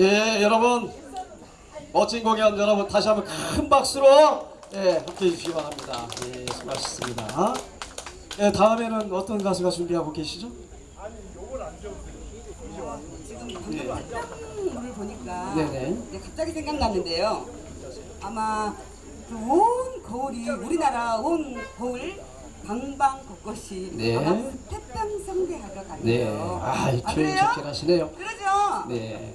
예, 여러분 멋진 공연 여러분 다시 한번 큰 박수로 예, 함께해 주시기 바랍니다. 예, 수고하셨습니다. 예, 다음에는 어떤 가수가 준비하고 계시죠? 지금 방송을 보니까 네네. 네, 갑자기 생각났는데요. 아마 그온 거울이 우리나라 온 거울 방방 곳곳이 네. 것 같아요. 네, 아, 이 표현? 좋긴 하시네요. 그러죠. 네,